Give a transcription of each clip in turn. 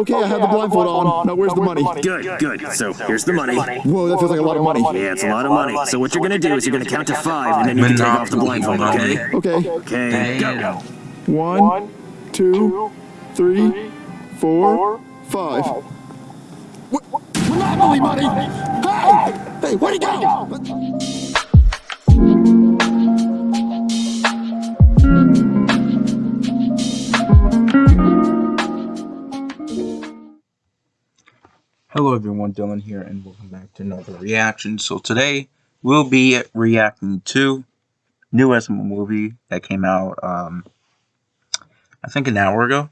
Okay, I have the blindfold on. Now where's the money? Good, good. So here's the money. Whoa, that feels like a lot of money. Yeah, it's a lot of money. So what you're gonna do is you're gonna count to five, and then you can take off the blindfold, okay? Okay. Okay, go. One, two, three, four, five. What? Monopoly money! Hey! Hey, where'd he go? Hello everyone, Dylan here, and welcome back to another reaction. So today, we'll be reacting to new SML movie that came out, um, I think an hour ago,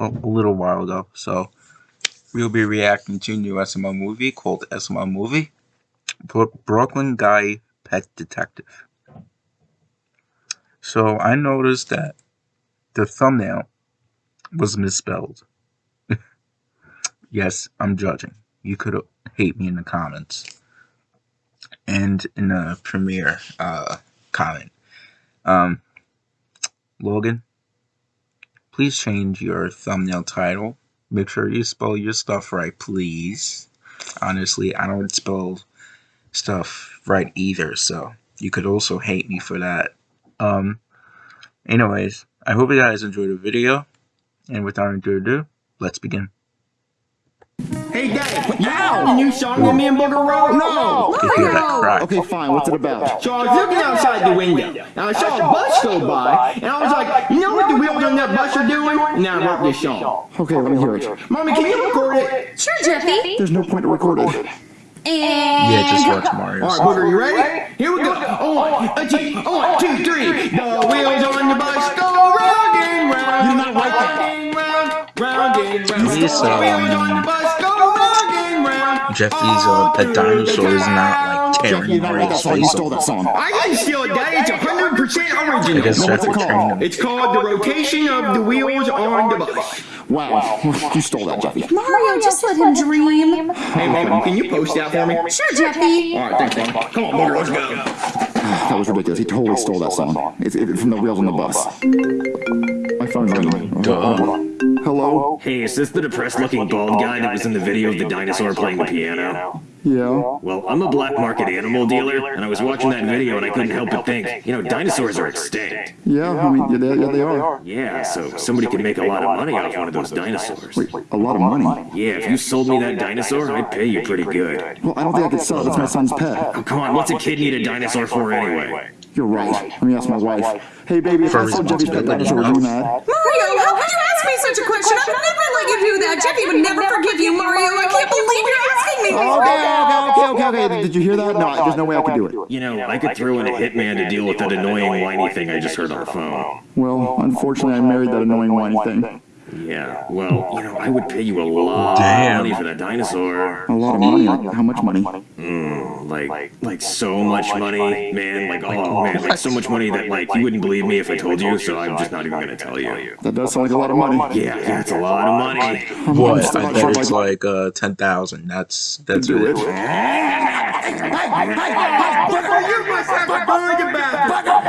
a, a little while ago. So, we'll be reacting to new SML movie called SML Movie, Bro- Brooklyn Guy Pet Detective. So, I noticed that the thumbnail was misspelled. Yes, I'm judging. You could hate me in the comments and in the premiere uh, comment. Um, Logan, please change your thumbnail title. Make sure you spell your stuff right, please. Honestly, I don't spell stuff right either, so you could also hate me for that. Um, anyways, I hope you guys enjoyed the video, and without further ado, let's begin. Hey, Dad, you know the new song that me and Booger wrote? No! You hear that cry? Okay, fine. What's it about? So I was looking outside the window, and I saw a bus go by, and I was like, you know what the wheels on that bus are doing? And then I wrote this song. Okay, let me hear it. Mommy, can you record it? Sure, Jeffy. There's no point to record it. And Yeah, just watch Mario. All right, Booger, you ready? Here we go. Oh, one, a two, oh, one, two, three. The wheels on the bus go round and round. You're not right round and round, round and round. Please, The wheels um, on the bus Jeffy's uh, pet dinosaur is not like Jeff, tearing you're not right. Mario's That's you face stole off. that song. I didn't steal it, Daddy. It's 100% I original. guess What's it called? train. It's called the rotation of the wheels on the bus. Wow, you stole that, Jeffy. Mario, just let him dream. Hey, Mom, can you post that for me? Sure, Jeffy. All right, thanks, Mom. Come on, Booger, let's go. That was ridiculous. He totally stole that song. It's, it's from the wheels on the bus. My phone's ringing. Hold on. Hello? Hey, is this the depressed-looking bald guy that was in the video of the dinosaur playing the piano? Yeah? Well, I'm a black market animal dealer, and I was watching that video and I couldn't help but think, you know, dinosaurs are extinct. Yeah, I mean, yeah, they, yeah, they are. Yeah, so somebody could make a lot of money off one of those dinosaurs. Wait, a lot of money. Yeah, if you sold me that dinosaur, I'd pay you pretty good. Well, I don't think I could sell it. That's my son's pet. Oh, come on, what's a kid need a dinosaur for anyway? You're right. Let me ask my wife. Hey, baby, if For I sold Jeffy's pet responsibility, dinosaur, would you be mad? Mario, how could you ask me such a question? I would never let you do that. Jeffy would never forgive you, Mario. I can't believe you're asking me this. Okay, okay, okay, okay. Did you hear that? No, there's no way I could do it. You know, I could throw in a hitman to deal with that annoying whiny thing I just heard on the phone. Well, unfortunately, I married that annoying whiny thing. Yeah, well, you know, I would pay you a lot Damn. of money for that dinosaur. A lot of money. Like, how much money? Like, like so much money, man. Like, oh man, like so much money that like you wouldn't believe me if I told you. So I'm just not even gonna tell you. That does sound like a lot of money. Yeah, yeah, it's a lot of money. What? I not sure bet it's like uh, 10,000. That's that's Do it. it.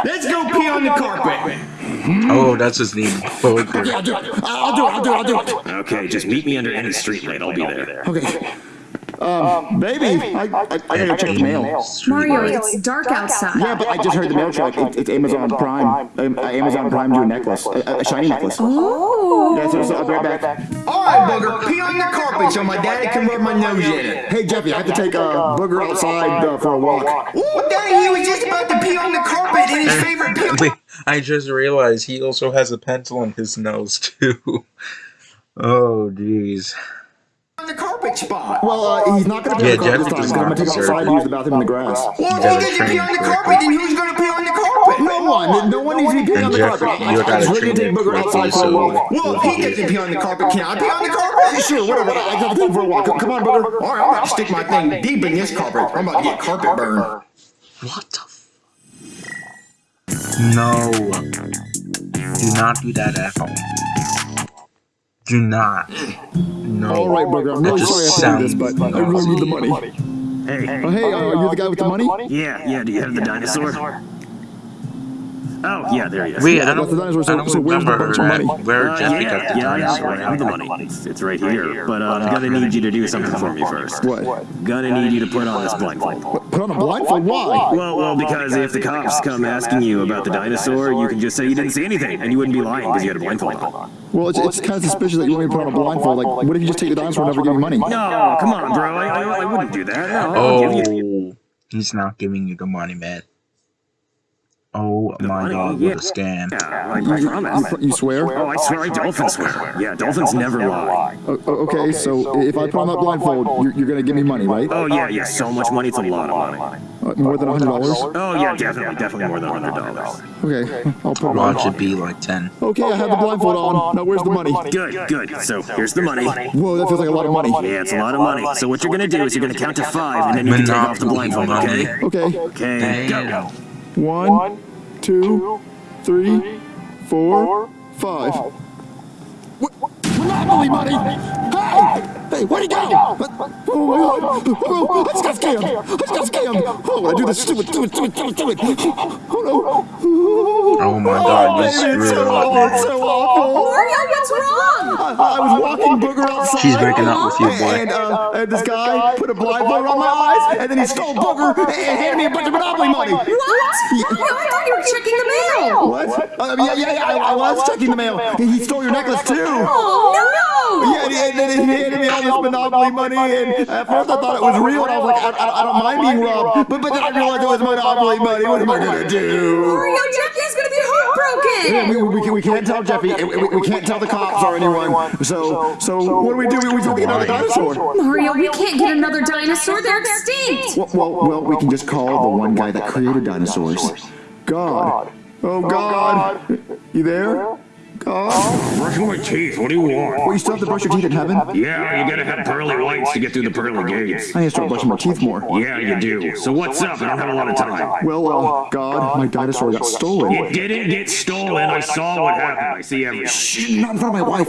Let's go pee on the carpet. Oh, that's his name. Booger. I'll do it. I'll do it. I'll do it. I'll do it. Okay, just meet me under any street light. I'll be there. Okay. Um, baby, I, I, I gotta check the mail. Mario, it's dark outside. Yeah, but I just heard the mail truck. It, it's Amazon Prime. Um, uh, Amazon Prime do a necklace, a, a shiny necklace. Oh. Yeah, so, so I'll be right back. All right, Booger, pee on the carpet so my daddy can rub my nose in it. Hey, Jeffy, I have to take uh, Booger outside uh, for a walk. Ooh, Daddy, he was just about to pee on the carpet in his favorite pee on Wait, I just realized he also has a pencil in his nose too. Oh, jeez. On the carpet spot. Well, uh, he's not gonna be Yeah, on the carpet Jeff this time. I'm gonna take deserve outside and use the bathroom in the grass. Well, You if gotta he doesn't pee on the carpet, then who's gonna pee on the carpet? No one. No one needs to be peeing And on the carpet. you I, I gotta just really train take Booger outside for a walk. Well, if he doesn't pee on the carpet, can I pee on the carpet? Sure, whatever. I I have to take for a walk. Come on, Booger. All right, I'm about to stick my thing deep in this carpet. I'm about to get carpet burn. What the f- No. Do not do that at home. Do not. No. All right, Booger. I'm That really just sorry I have this, sounds- but I really need the money. Hey, Oh, hey, uh, are you the guy with the money? yeah, yeah. Do you have the dinosaur? Oh, yeah, there he is. Wait, I that's don't, the dinosaur, so- I don't so where's the remember bunch of money? where Uh, Jeffy yeah, got the yeah, yeah, dinosaur. I have the money. It's, it's right here. But uh, I'm gonna need you to do something for me first. What? Gonna need you to put on this blindfold. Put on a blindfold? Why? Well, well, because if the cops come asking you about the dinosaur, you can just say you didn't see anything, and you wouldn't be lying because you had a blindfold on. Well, it's, it's kind of suspicious that you want me to put on a blindfold. Like, what if you just take the dinosaur and never give me money? No, come on, bro. I, I, I wouldn't do that. No, I'll give you. Oh, he's not giving you the money, man. Oh my money? god, Yeah. what a scam. Yeah, I, You, I you, promise. you, you swear? Oh, I swear, I dolphins swear. Yeah, dolphins never lie. O- o- okay, so if I put on that blindfold, you're, you're gonna give me money, right? Oh yeah, yeah, so much money. It's a lot of money. Uh, more than a hundred dollars? Oh yeah, definitely, definitely more than a hundred dollars. Okay, I'll put it Watch on. it be like 10. Okay, I have the blindfold on. Now where's the money? Good, good. So here's the money. Whoa, that feels like a lot of money. Yeah, it's a lot of money. So what you're gonna do is you're gonna count to five, and then you can take off the blindfold. Okay? Okay, Okay, go. One, two, three, four, five. What? Monopoly money! Hey! Hey, where'd he go? Oh my god! Oh, oh, oh, oh I just got scammed! I just got scammed! Oh, I do this stupid, stupid, stupid, stupid, stupid! Oh no! Oh my god, you Baby, it's screwed so up, awful! man. It's so awful! Mario, what's wrong? I, I was walking Booger outside. She's breaking up with you, boy. And, uh, and this guy put a blindfold on my eyes, and then he stole Booger and handed me a bunch of Monopoly money. What? Mario, I thought you were checking the mail. What? Uh, yeah, yeah, yeah, I, I was checking the mail. He, he stole your necklace too. Oh, no! Yeah, and, then he handed me all this Monopoly money, and at first I thought it was real, and I was like, I, I, I don't mind being robbed, but, but then I realized it was Monopoly money. What am I gonna do? Mario, Jeffy's gonna be Yeah, heartbroken. we, we, we can't tell Jeffy, and we, we can't tell the cops or anyone. So, so what do we do? We have to get another dinosaur. Mario, we can't get another dinosaur. They're extinct. Well, well, well, we can just call the one guy that created dinosaurs. God. Oh, oh God. You there? God. Brushing my teeth. What do you want? Well, you still have to brush your teeth in heaven? Yeah, you gotta have pearly whites to get through the pearly gates. I need to start brushing my teeth more. Yeah, you do. So what's up? I don't have a lot of time. Well, uh, God, my dinosaur got stolen. It didn't get stolen. I saw what happened. I see everything. Shh, not in front of my wife.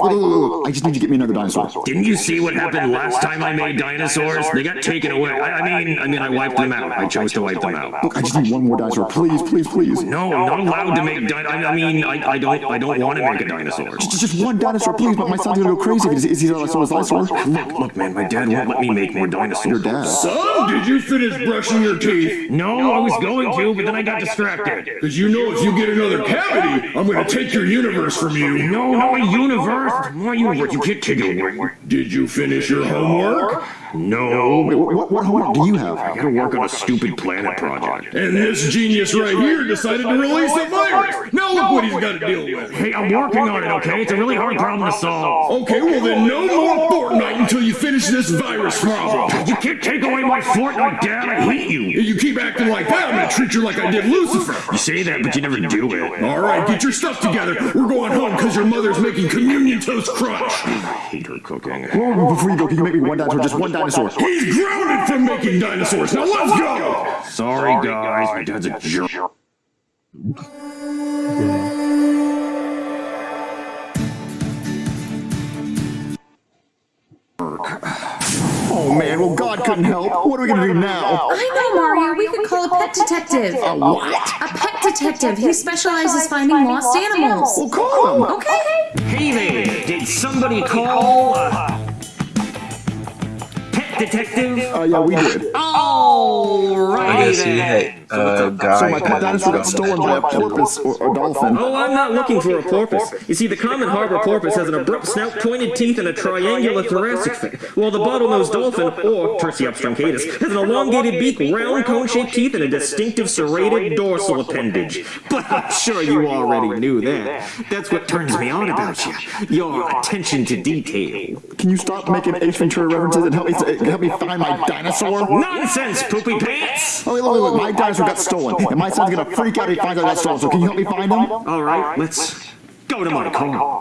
I just need to get me another dinosaur. Didn't you see what happened last time I made dinosaurs? They got taken away. I, I mean, I mean, I wiped them out. I chose to wipe them out. Look, I just need one more dinosaur. Please, please, please. No, I'm not allowed to make. Di- I I mean, I, I don't. I don't want to make a dinosaur. Just, just one dinosaur, please. But my son's gonna go crazy if he sees another dinosaur. Look, look, man. My dad won't let me make more dinosaurs. Your dad. Son, did you finish brushing your teeth? No, I was going to, but then I got distracted. Because you know if you get another cavity, I'm going to take your universe from you. No, not my universe. My universe. You can't take it away. Did you finish your homework? No. Wait, what, what homework do you have? I gotta work on a stupid planet project. And this genius right here decided to release a virus. Now look what he's got to deal with. Hey, I'm working on it, okay? It's a really hard problem to solve. Okay, well then no more Fortnite until you finish this virus problem. You can't take away my Fortnite, Dad. I hate you. If you keep acting like that, I'm going to treat you like I did Lucifer. You say that, but you never do it. All right, get your stuff together. We're going home because your mother's making communion toast crunch. I hate her cooking. Whoa, before you go, can you make me one dinosaur? Just one dinosaur. He's grounded from making dinosaurs. Now let's go. Sorry, guys. My dad's a jerk. Oh man, well God couldn't help. What are we gonna do now? I know, Mario. We could call a pet detective. A what? A pet detective. He specializes finding lost animals. Well, call him. Okay. Hey there. Did somebody call? Uh, pet detective? Uh, yeah, we did. All I right. guess he hit a guy. So my pet dinosaur got stolen by a porpoise or a dolphin. Oh, I'm not looking for a porpoise. You see, the common harbor porpoise has an abrupt snout, pointed teeth, and a triangular thoracic fin, while the bottlenose dolphin, or Tursiops truncatus, has an elongated beak, round cone-shaped teeth, and a distinctive serrated dorsal appendage. But I'm sure you already knew that. That's what turns me on about you. Your attention to detail. Can you stop making Ace Ventura references and help me help me find my dinosaur? Nonsense, poopy pants! Oh, wait, look, look, look, my oh, dinosaur got stolen, and my son's gonna freak out if he finds out I got stolen. So can you help me find him? All right, let's go to my car.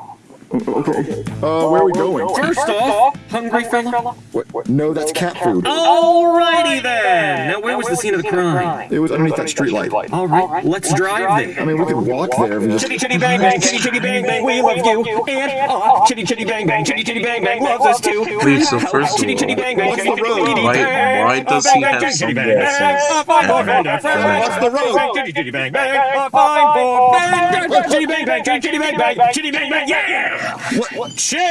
Okay. Uh, where are we going? First off, hungry fella? What? No, that's cat food. Alrighty then! Now where was the scene of the crime? It was underneath that street light. Alright, let's drive there. I mean, we could walk there if just... Chitty chitty bang bang, chitty chitty bang bang, we love you. And uh, chitty chitty bang bang, chitty chitty bang bang loves us too. Wait, so first of Chitty chitty all, bang bang, what's the road? Why- why does Uh, he have bang, chitty bang sunglasses bang. Uh, fine for and bang, bang, What's the road? chitty chitty bang bang. Uh, fine for bang, bang, chitty bang bang, chitty chitty bang bang, chitty bang bang, yeah! What? What? Chitty!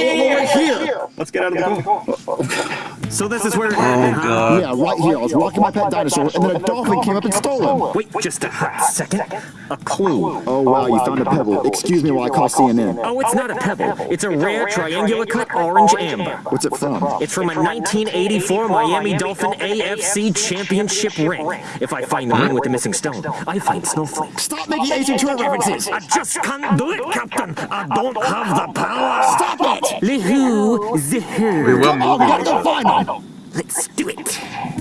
Oh, right here. Let's get out of the car. So this is where it Oh happened, huh? god. Yeah, right here. I was walking my pet dinosaur, and then a dolphin came up and stole him. Wait just a hot second. A clue. Oh, wow, you found a pebble. Excuse me while I call CNN. Oh, it's not a pebble. It's a rare triangular cut orange amber. What's it from? It's from a 1984 Miami Dolphin AFC Championship ring. If I find the ring with the missing stone, I find snowflakes. Stop making Ace Ventura references! I just can't do it, Captain. I don't have the power. Stop it! The who, the who. Wait, what Oh, we movie gotta was go it? find him! Let's do it.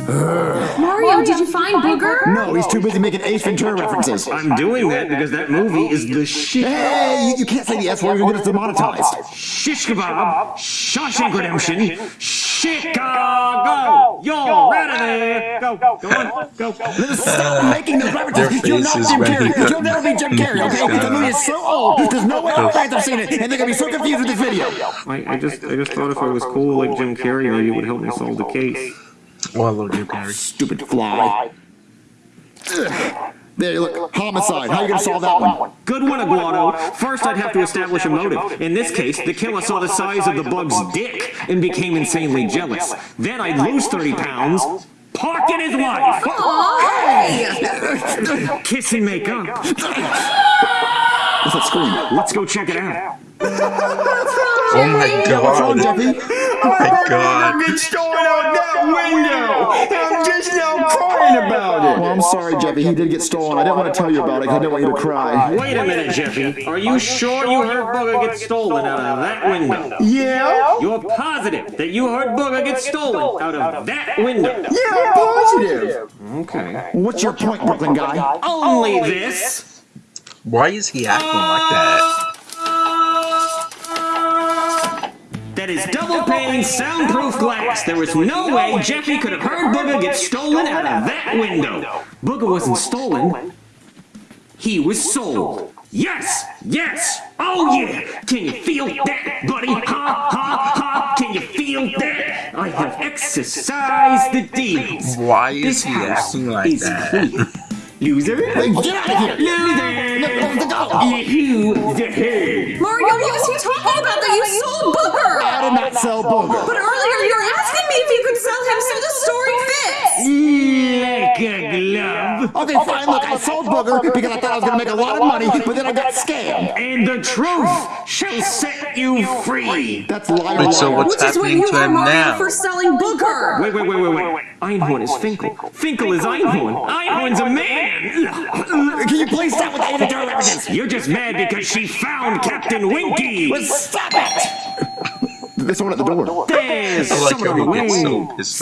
Mario, did you find Booger? No, he's too busy making Ace Ventura references. I'm doing that because that movie is the shit. Hey, you, you can't say the S word, you're gonna get us demonetized. Shish kebab, Shawshank Redemption, Chicago. You're out of there. Go, go on, go. Stop making those references. You're not faces Jim Carrey. You'll never be Jim Carrey, okay? Because the movie is so old. There's no way our fans have seen it, and they're gonna be so confused with this video. I, I just, I just thought if I was cool like Jim Carrey, maybe it would help me solve the case. Well, hello, Jim Carrey. Stupid fly. Ugh. There, look, homicide. How you gonna solve that one? Good one, Aguado. First, I'd have to establish a motive. In this case, the killer saw the size of the bug's dick and became insanely jealous. Then I'd lose 30 pounds, pocket his wife, kiss and make up. What's that scream? Let's go check it out. Oh my What's wrong, god. Jeffy? Oh my god. Get stolen out that window! I'm just now crying about it! Well, I'm sorry, Jeffy. He did get stolen. I didn't want to tell you about it because I didn't want you to cry. Wait a minute, Jeffy. Are you sure you heard Booger get stolen out of that window? Yeah? You're positive that you heard Booger get stolen out of that window? Yeah, I'm positive! Okay. What's your point, Brooklyn guy? Only this. Why is he acting like that? Uh, That is double pane, soundproof glass. There was no way Jeffy could have heard Booger get stolen out of that window. Booger wasn't stolen. He was sold. Yes! Yes! Oh, oh yeah! Can you feel that, buddy? Ha ha ha! Can you feel that? I have exercised the demons. Why is This he acting like that? Loser? Hey, get out of here! Loser! Let the dog. You the head. Mario, what was he talking about that you sold Booger? I did not sell Booger. But earlier you were asking me if you could sell him so the story fits. Like a glove. Okay, fine. Look, I sold Booger because I thought I was gonna make a lot of money, but then I got scammed. And the truth shall set you free. That's liar. Wait, so liar. what's Which is what happening you to are, him now? for selling Booger. Wait, wait, wait, wait, wait. Einhorn is Finkel. Finkel is Einhorn. Einhorn's a man. Can you please stop with the Ace Ventura? You're just mad because she found Captain Winky. Stop it! There's someone at the door. There's I someone how on the he gets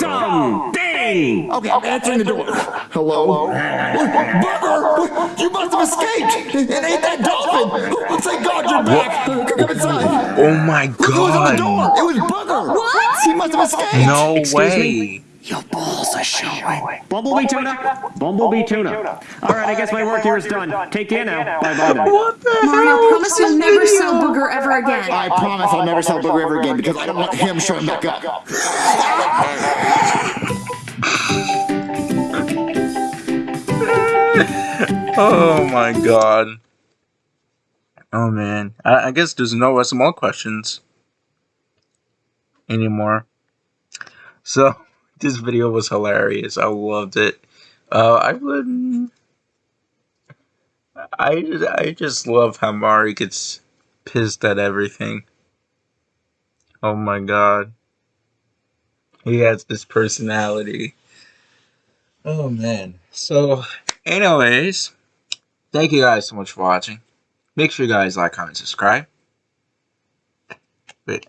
so wing. pissed off. Something. Okay, I'm answering the door. Hello? Booger! You must have escaped! It ain't that dolphin! Thank God you're back! Come oh inside! Oh my Look who was on the door! god. It was Booger! What? He must have escaped! No Excuse way. Your balls are showing. Bumblebee oh tuna. Bumblebee tuna. All right, I guess my work here is done. Take care now. Bye bye. then. Mario, promise you'll never sell Booger ever again. I promise I'll never sell Booger ever again because I don't want him showing back up. Oh my god. Oh man. I, I guess there's no SML questions anymore. So this video was hilarious. I loved it. Uh, I would. I I just love how Mari gets pissed at everything. Oh my god. He has this personality. Oh man. So, anyways, thank you guys so much for watching. Make sure you guys like, comment, subscribe. Wait,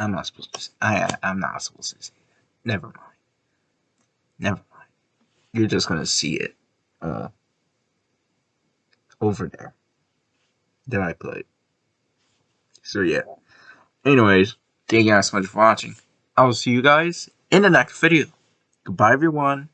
I'm not supposed to. Say, I I'm not supposed to say that. Never mind. Never mind. You're just gonna see it. Uh, over there. That I put. So yeah. Anyways, thank you guys so much for watching. I will see you guys in the next video. Goodbye, everyone.